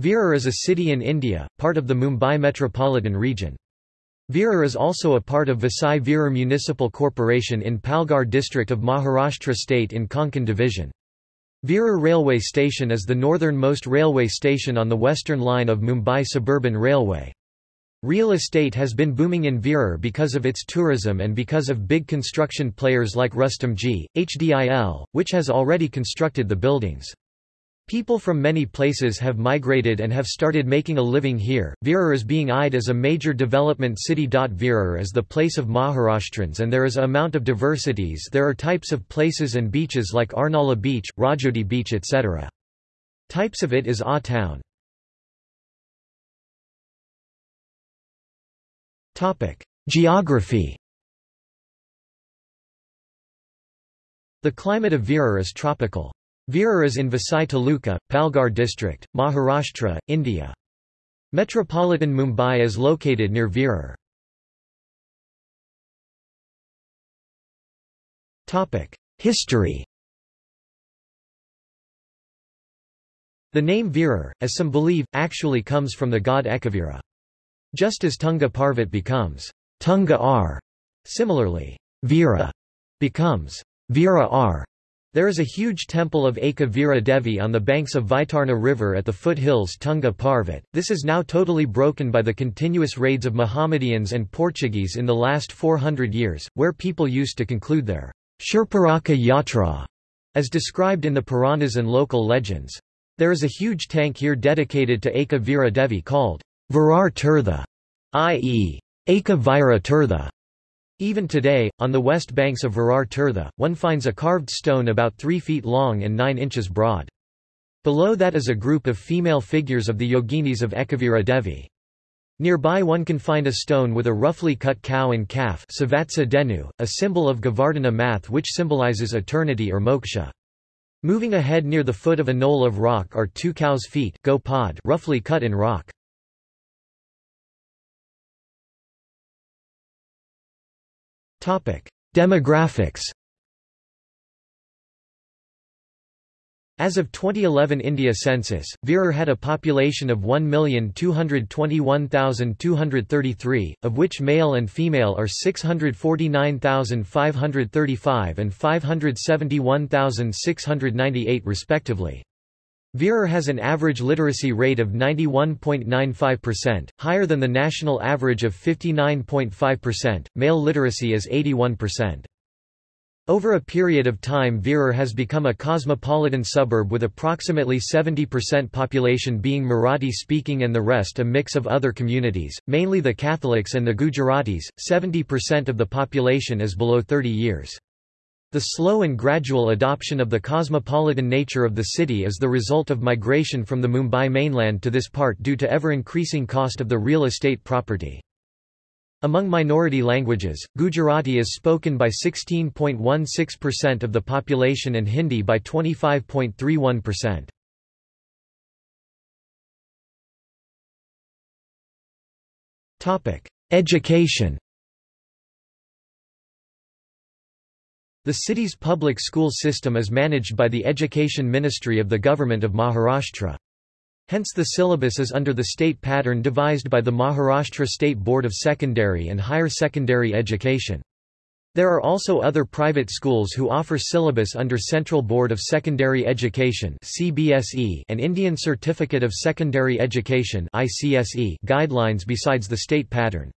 Virar is a city in India, part of the Mumbai metropolitan region. Virar is also a part of Vasai Virar Municipal Corporation in Palghar district of Maharashtra state in Konkan division. Virar railway station is the northernmost railway station on the western line of Mumbai Suburban Railway. Real estate has been booming in Virar because of its tourism and because of big construction players like Rustomjee, HDIL, which has already constructed the buildings. People from many places have migrated and have started making a living here. Virar is being eyed as a major development city. Virar is the place of Maharashtrians and there is a amount of diversities. There are types of places and beaches like Arnala Beach, Rajodi Beach etc. Types of it is A town. Topic: Geography. The climate of Virar is tropical. Virar is in Vasai Taluka, Palghar district, Maharashtra, India. Metropolitan Mumbai is located near Virar. History The name Virar, as some believe, actually comes from the god Ekavira. Just as Tunga Parvat becomes Tunga R, similarly, Vira becomes Virar. There is a huge temple of Eka Devi on the banks of Vaitarna River at the foothills Tunga Parvat. This is now totally broken by the continuous raids of Mohammedans and Portuguese in the last 400 years, where people used to conclude their Shurparaka Yatra, as described in the Puranas and local legends. There is a huge tank here dedicated to Eka Devi called Virar Tirtha, i.e. Eka Vira Tirtha. Even today, on the west banks of Virar Tirtha, one finds a carved stone about 3 feet long and 9 inches broad. Below that is a group of female figures of the yoginis of Ekavira Devi. Nearby one can find a stone with a roughly cut cow and calf denu, a symbol of Govardhana math which symbolizes eternity or moksha. Moving ahead near the foot of a knoll of rock are two cows' feet roughly cut in rock. Demographics As of 2011 India census, Virar had a population of 1,221,233, of which male and female are 649,535 and 571,698 respectively. Virar has an average literacy rate of 91.95%, higher than the national average of 59.5%. Male literacy is 81%. Over a period of time Virar has become a cosmopolitan suburb with approximately 70% population being Marathi-speaking and the rest a mix of other communities, mainly the Catholics and the Gujaratis. 70% of the population is below 30 years. The slow and gradual adoption of the cosmopolitan nature of the city is the result of migration from the Mumbai mainland to this part due to ever-increasing cost of the real estate property. Among minority languages, Gujarati is spoken by 16.16% of the population and Hindi by 25.31%. Topic: Education The city's public school system is managed by the Education Ministry of the Government of Maharashtra. Hence the syllabus is under the state pattern devised by the Maharashtra State Board of Secondary and Higher Secondary Education. There are also other private schools who offer syllabus under Central Board of Secondary Education (CBSE) and Indian Certificate of Secondary Education (ICSE) guidelines besides the state pattern.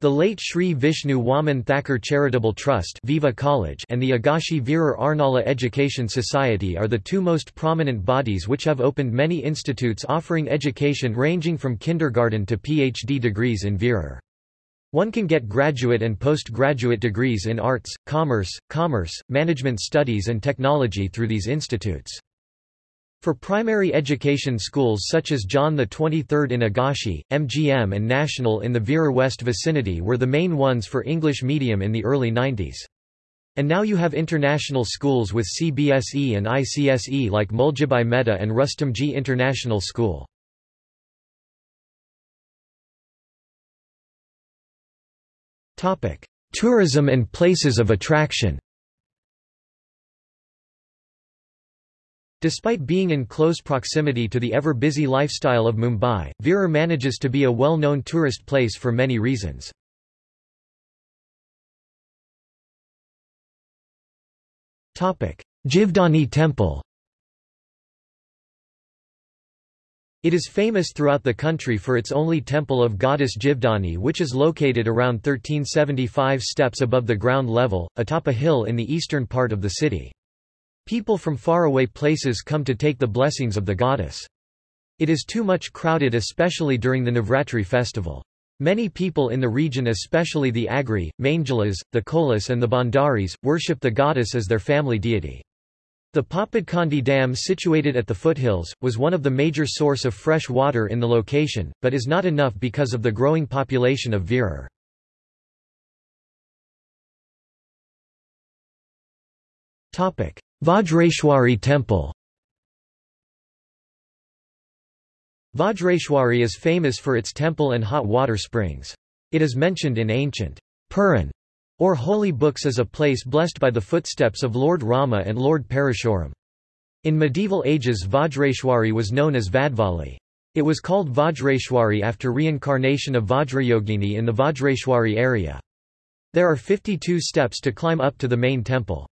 The late Sri Vishnu Waman Thakur Charitable Trust Viva College and the Agashi Virar Arnala Education Society are the two most prominent bodies which have opened many institutes offering education ranging from kindergarten to PhD degrees in Virar. One can get graduate and postgraduate degrees in arts, commerce, commerce, management studies and technology through these institutes. For primary education schools such as John the 23rd in Agashi, MGM and National in the Virar West vicinity were the main ones for English medium in the early 90s. And now you have international schools with CBSE and ICSE like Muljibai Mehta and Rustomjee International School. Tourism and places of attraction Despite being in close proximity to the ever-busy lifestyle of Mumbai, Virar manages to be a well-known tourist place for many reasons. Jivdani Temple It is famous throughout the country for its only temple of goddess Jivdani which is located around 1375 steps above the ground level, atop a hill in the eastern part of the city. People from faraway places come to take the blessings of the goddess. It is too much crowded especially during the Navratri festival. Many people in the region especially the Agri, Mangalas, the Kolas and the Bhandaris, worship the goddess as their family deity. The Papadkandi Dam situated at the foothills, was one of the major source of fresh water in the location, but is not enough because of the growing population of Virar. Vajreshwari Temple Vajreshwari is famous for its temple and hot water springs. It is mentioned in ancient Puran or holy books as a place blessed by the footsteps of Lord Rama and Lord Parashuram. In medieval ages Vajreshwari was known as Vadvali. It was called Vajreshwari after reincarnation of Vajrayogini in the Vajreshwari area. There are 52 steps to climb up to the main temple.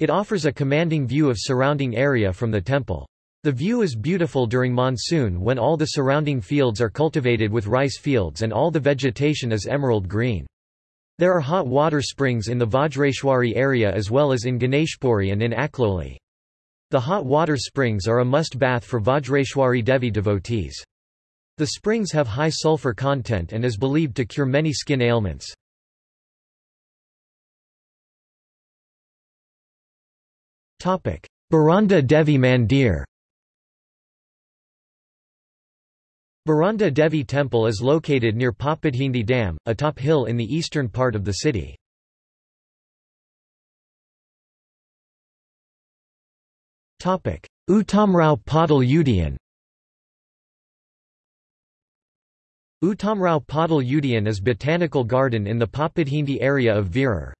It offers a commanding view of surrounding area from the temple. The view is beautiful during monsoon when all the surrounding fields are cultivated with rice fields and all the vegetation is emerald green. There are hot water springs in the Vajreshwari area as well as in Ganeshpuri and in Akloli. The hot water springs are a must-bath for Vajreshwari Devi devotees. The springs have high sulfur content and is believed to cure many skin ailments. Baranda Devi Mandir Baranda Devi Temple is located near Papadhindi Dam, a top hill in the eastern part of the city. Uttamrao Padal Udayan Uttamrao Padal Udayan is botanical garden in the Papadhindi area of Virar.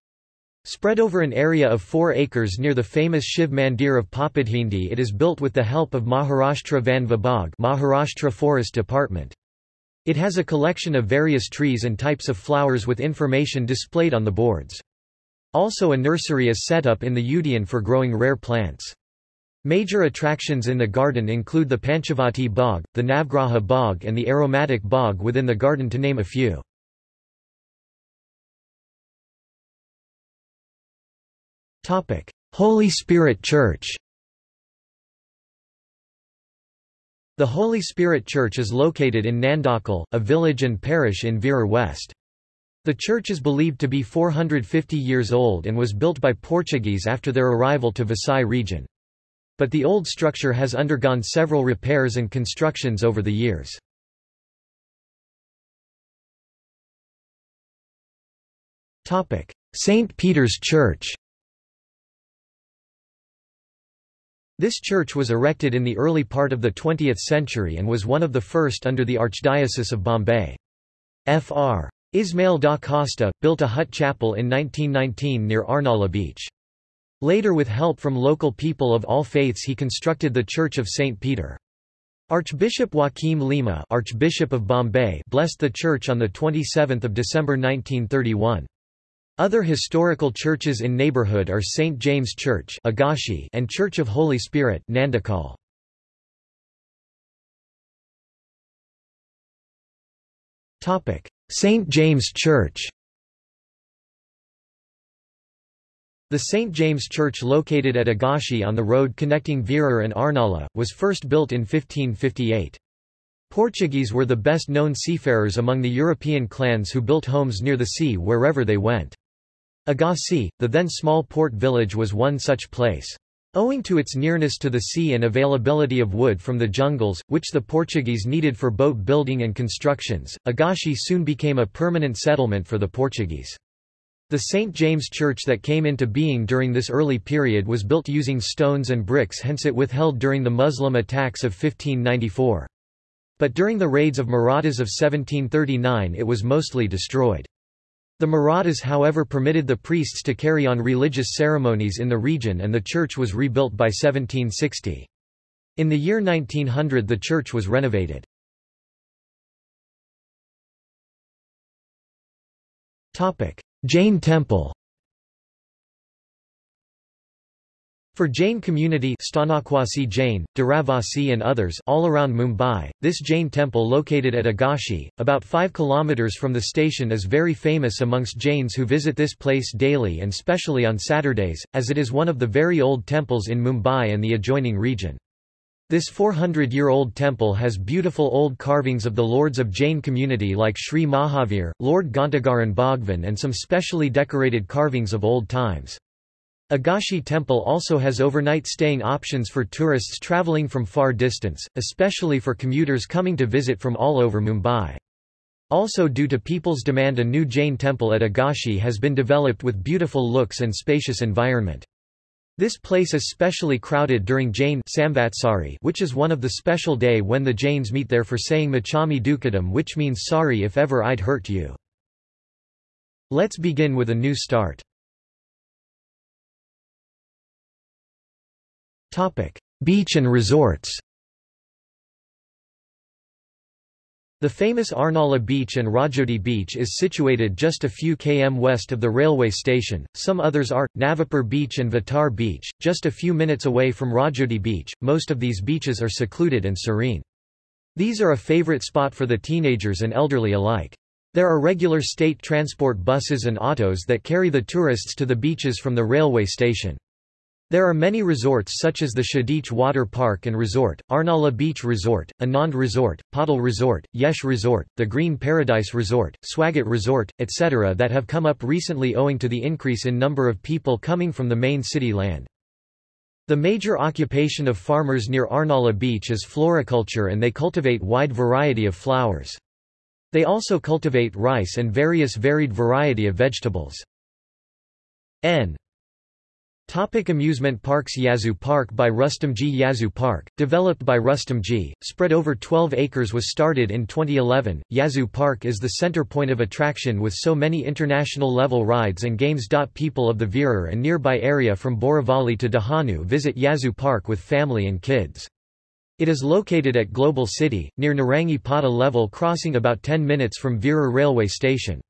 Spread over an area of 4 acres near the famous Shiv Mandir of Papadhindi it is built with the help of Maharashtra Van Vibhag Maharashtra Forest Department. It has a collection of various trees and types of flowers with information displayed on the boards. Also a nursery is set up in the Udayan for growing rare plants. Major attractions in the garden include the Panchavati Bog, the Navgraha Bog and the aromatic bog within the garden to name a few. Holy Spirit Church The Holy Spirit Church is located in Nandakal, a village and parish in Virar West. The church is believed to be 450 years old and was built by Portuguese after their arrival to Vasai region. But the old structure has undergone several repairs and constructions over the years. St. Peter's Church This church was erected in the early part of the 20th century and was one of the first under the Archdiocese of Bombay. Fr. Ismail da Costa, built a hut chapel in 1919 near Arnala Beach. Later with help from local people of all faiths he constructed the Church of St. Peter. Archbishop Joaquim Lima Archbishop of Bombay blessed the church on 27 December 1931. Other historical churches in neighborhood are St. James Church Agashi and Church of Holy Spirit Nandakal. St. James Church The St. James Church located at Agashi on the road connecting Virar and Arnala, was first built in 1558. Portuguese were the best known seafarers among the European clans who built homes near the sea wherever they went. Agashi, the then small port village was one such place. Owing to its nearness to the sea and availability of wood from the jungles, which the Portuguese needed for boat building and constructions, Agashi soon became a permanent settlement for the Portuguese. The St. James Church that came into being during this early period was built using stones and bricks hence it withheld during the Muslim attacks of 1594. But during the raids of Marathas of 1739 it was mostly destroyed. The Marathas however permitted the priests to carry on religious ceremonies in the region and the church was rebuilt by 1760. In the year 1900 the church was renovated. Jain temple For Jain community Stanakwasi Jain, Dharavasi and others all around Mumbai, this Jain temple located at Agashi, about 5 km from the station is very famous amongst Jains who visit this place daily and specially on Saturdays, as it is one of the very old temples in Mumbai and the adjoining region. This 400-year-old temple has beautiful old carvings of the lords of Jain community like Sri Mahavir, Lord Ghantagaran Bhagwan and some specially decorated carvings of old times. Agashi Temple also has overnight staying options for tourists travelling from far distance, especially for commuters coming to visit from all over Mumbai. Also due to people's demand a new Jain temple at Agashi has been developed with beautiful looks and spacious environment. This place is specially crowded during Jain Samvatsari which is one of the special day when the Jains meet there for saying Machami Dukadam which means sorry if ever I'd hurt you. Let's begin with a new start. Topic: Beach and resorts. The famous Arnala Beach and Rajodi Beach is situated just a few km west of the railway station, some others are, Navapur Beach and Vatar Beach, just a few minutes away from Rajodi Beach, most of these beaches are secluded and serene. These are a favorite spot for the teenagers and elderly alike. There are regular state transport buses and autos that carry the tourists to the beaches from the railway station. There are many resorts such as the Shadich Water Park and Resort, Arnala Beach Resort, Anand Resort, Patal Resort, Yesh Resort, the Green Paradise Resort, Swagat Resort, etc. that have come up recently owing to the increase in number of people coming from the main city land. The major occupation of farmers near Arnala Beach is floriculture and they cultivate wide variety of flowers. They also cultivate rice and various varied variety of vegetables. N Topic amusement parks Yazoo Park by Rustomjee Yazoo Park, developed by Rustomjee, spread over 12 acres was started in 2011. Yazoo Park is the center point of attraction with so many international level rides and games. People of the Virar and nearby area from Borivali to Dahanu visit Yazoo Park with family and kids. It is located at Global City, near Narangi Pata level crossing about 10 minutes from Virar railway station.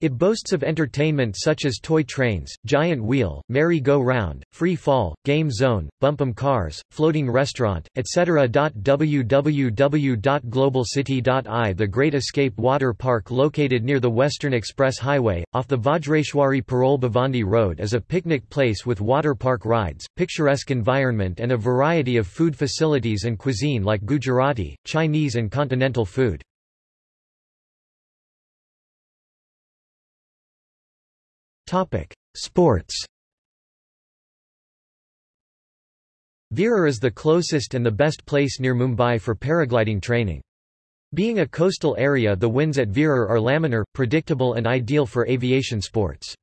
It boasts of entertainment such as toy trains, giant wheel, merry-go-round, free fall, game zone, bumpum cars, floating restaurant, etc. www.globalcity.i The Great Escape Water Park located near the Western Express Highway, off the Vajreshwari Parole Bhiwandi Road is a picnic place with water park rides, picturesque environment and a variety of food facilities and cuisine like Gujarati, Chinese and continental food. Topic: Sports. Virar is the closest and the best place near Mumbai for paragliding training. Being a coastal area the winds at Virar are laminar, predictable and ideal for aviation sports.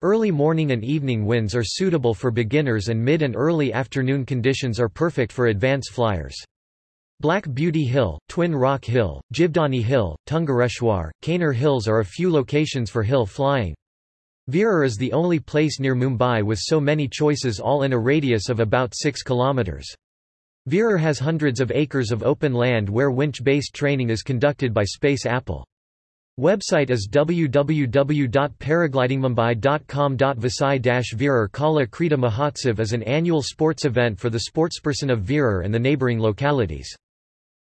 Early morning and evening winds are suitable for beginners and mid and early afternoon conditions are perfect for advance flyers. Black Beauty Hill, Twin Rock Hill, Jivdani Hill, Tungareshwar, Kaner Hills are a few locations for hill flying. Virar is the only place near Mumbai with so many choices all in a radius of about 6 kilometers. Virar has hundreds of acres of open land where winch-based training is conducted by Space Apple. Website is www.paraglidingmumbai.com. Vasai-Virar Kala Krida Mahotsav is an annual sports event for the sportsperson of Virar and the neighbouring localities.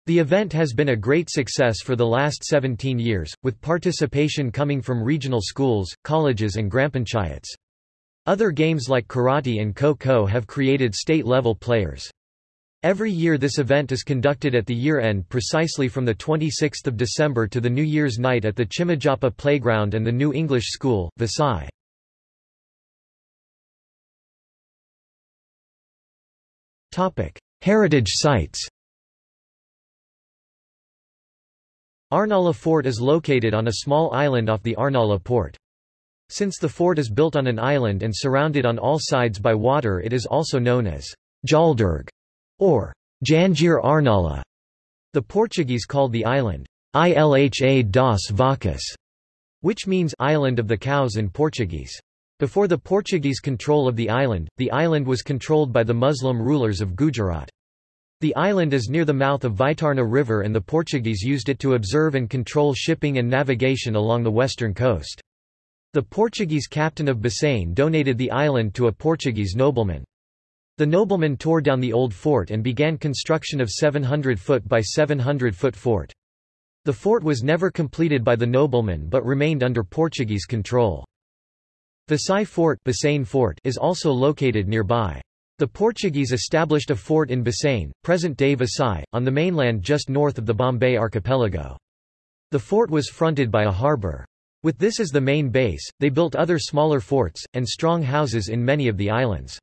The event has been a great success for the last 17 years, with participation coming from regional schools, colleges and grampanchayats. Other games like karate and kho-kho have created state-level players. Every year this event is conducted at the year-end precisely from the 26th of December to the New Year's night at the Chimajappa Playground and the New English School, Vasai. Heritage sites Arnala Fort is located on a small island off the Arnala port. Since the fort is built on an island and surrounded on all sides by water it is also known as Jaldurg or Janjir Arnala. The Portuguese called the island Ilha das Vacas, which means island of the cows in Portuguese. Before the Portuguese control of the island, the island was controlled by the Muslim rulers of Gujarat. The island is near the mouth of Vaitarna River and the Portuguese used it to observe and control shipping and navigation along the western coast. The Portuguese captain of Bassein donated the island to a Portuguese nobleman. The nobleman tore down the old fort and began construction of 700-foot by 700-foot fort. The fort was never completed by the nobleman but remained under Portuguese control. Vasai Fort, Fort is also located nearby. The Portuguese established a fort in Bassein, present-day Vasai, on the mainland just north of the Bombay archipelago. The fort was fronted by a harbour. With this as the main base, they built other smaller forts, and strong houses in many of the islands.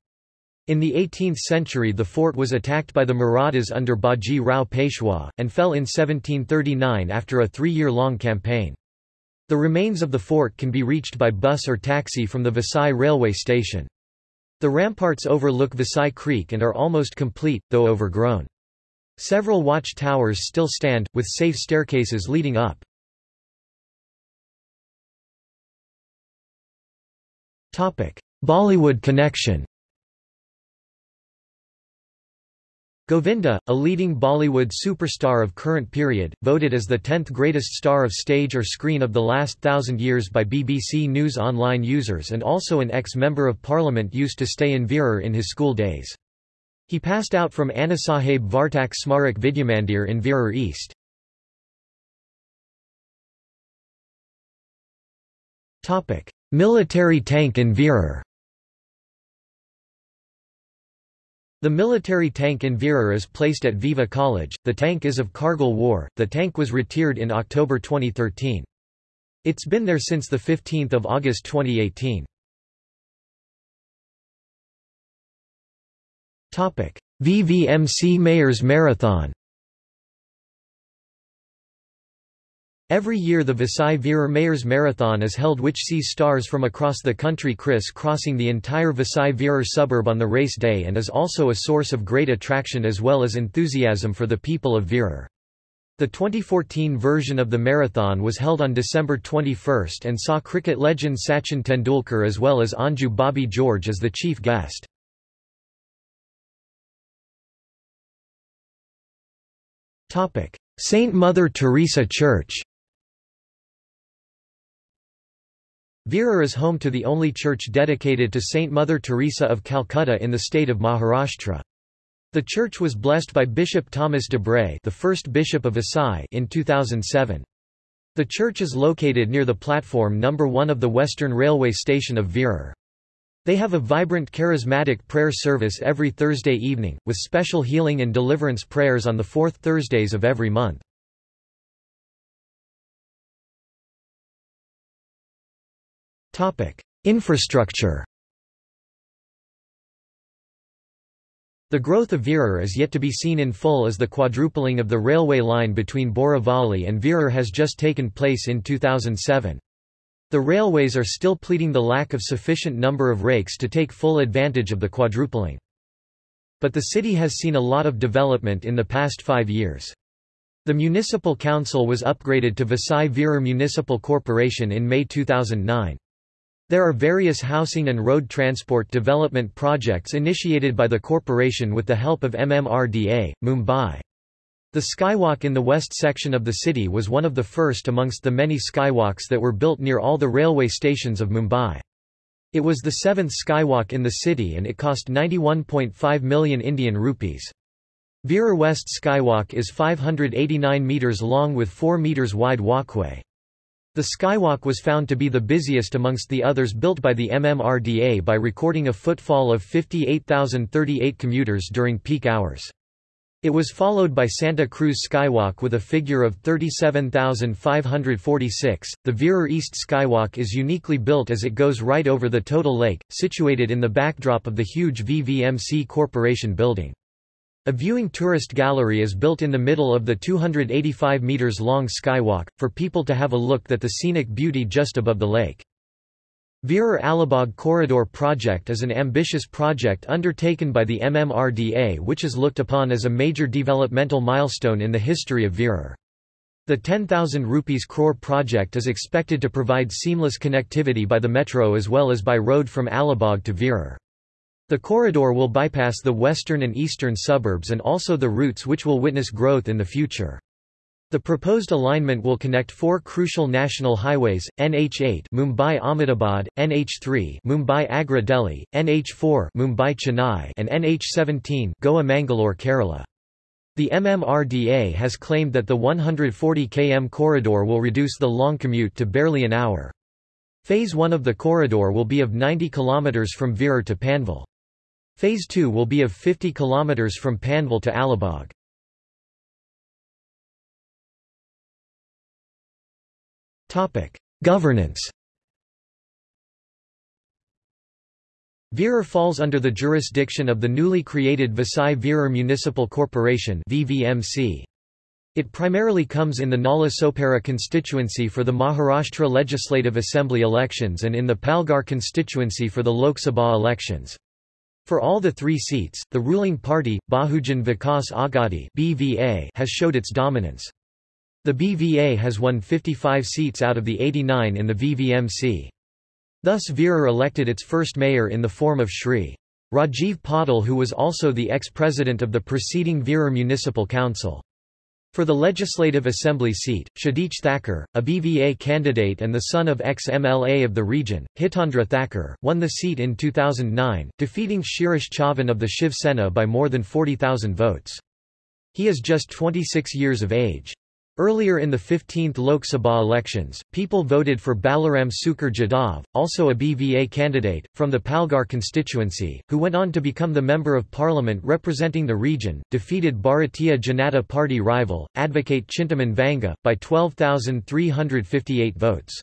In the 18th century the fort was attacked by the Marathas under Baji Rao Peshwa, and fell in 1739 after a three-year-long campaign. The remains of the fort can be reached by bus or taxi from the Vasai railway station. The ramparts overlook Vasai Creek and are almost complete, though overgrown. Several watch towers still stand, with safe staircases leading up. Bollywood connection Govinda, a leading Bollywood superstar of current period, voted as the 10th greatest star of stage or screen of the last thousand years by BBC News Online users and also an ex-member of parliament used to stay in Virar in his school days. He passed out from Anasaheb Vartak Smarak Vidyamandir in Virar East. Military tank in Virar The military tank in Virar is placed at Viva College. The tank is of Kargil War. The tank was retired in October 2013. It's been there since 15 August 2018. VVMC Mayors Marathon Every year the Vasai Virar Mayors Marathon is held which sees stars from across the country criss-crossing the entire Vasai Virar suburb on the race day and is also a source of great attraction as well as enthusiasm for the people of Virar. The 2014 version of the marathon was held on December 21 and saw cricket legend Sachin Tendulkar as well as Anju Bobby George as the chief guest. Saint Mother Teresa Church Virar is home to the only church dedicated to Saint Mother Teresa of Calcutta in the state of Maharashtra. The church was blessed by Bishop Thomas Dabre the first bishop of Vasai in 2007. The church is located near the platform number 1 of the Western Railway station of Virar. They have a vibrant charismatic prayer service every Thursday evening, with special healing and deliverance prayers on the fourth Thursdays of every month. Infrastructure The growth of Virar is yet to be seen in full as the quadrupling of the railway line between Borivali and Virar has just taken place in 2007. The railways are still pleading the lack of sufficient number of rakes to take full advantage of the quadrupling. But the city has seen a lot of development in the past five years. The municipal council was upgraded to Vasai Virar Municipal Corporation in May 2009. There are various housing and road transport development projects initiated by the corporation with the help of MMRDA, Mumbai. The skywalk in the west section of the city was one of the first amongst the many skywalks that were built near all the railway stations of Mumbai. It was the seventh skywalk in the city and it cost 91.5 million Indian rupees. Virar West Skywalk is 589 metres long with 4 metres wide walkway. The skywalk was found to be the busiest amongst the others built by the MMRDA by recording a footfall of 58,038 commuters during peak hours. It was followed by Santa Cruz Skywalk with a figure of 37,546. The Virar East Skywalk is uniquely built as it goes right over the total lake, situated in the backdrop of the huge VVMC Corporation building. A viewing tourist gallery is built in the middle of the 285 meters long skywalk, for people to have a look at the scenic beauty just above the lake. Virar Alibag Corridor Project is an ambitious project undertaken by the MMRDA which is looked upon as a major developmental milestone in the history of Virar. The 10,000 rupees crore project is expected to provide seamless connectivity by the metro as well as by road from Alibag to Virar. The corridor will bypass the western and eastern suburbs and also the routes which will witness growth in the future. The proposed alignment will connect four crucial national highways, NH8 Mumbai-Ahmedabad, NH3 Mumbai-Agra Delhi, NH4 Mumbai-Chennai and NH17 Goa-Mangalore Kerala. The MMRDA has claimed that the 140 km corridor will reduce the long commute to barely an hour. Phase 1 of the corridor will be of 90 km from Virar to Panvel. Phase 2 will be of 50 km from Panvel to Alibag. Governance Virar falls under the jurisdiction of the newly created Vasai Virar Municipal Corporation VVMC. It primarily comes in the Nala Sopara constituency for the Maharashtra Legislative Assembly elections and in the Palghar constituency for the Lok Sabha elections. For all the three seats, the ruling party, Bahujan Vikas Aghadi (BVA), has showed its dominance. The BVA has won 55 seats out of the 89 in the VVMC. Thus Virar elected its first mayor in the form of Shri. Rajiv Patil who was also the ex-president of the preceding Virar Municipal Council. For the Legislative Assembly seat, Kshitij Thakur, a BVA candidate and the son of ex-MLA of the region, Hitendra Thakur, won the seat in 2009, defeating Shirish Chavan of the Shiv Sena by more than 40,000 votes. He is just 26 years of age. Earlier in the 15th Lok Sabha elections, people voted for Baliram Sukur Jadhav, also a BVA candidate, from the Palghar constituency, who went on to become the Member of Parliament representing the region, defeated Bharatiya Janata Party rival, advocate Chintaman Vanga, by 12,358 votes.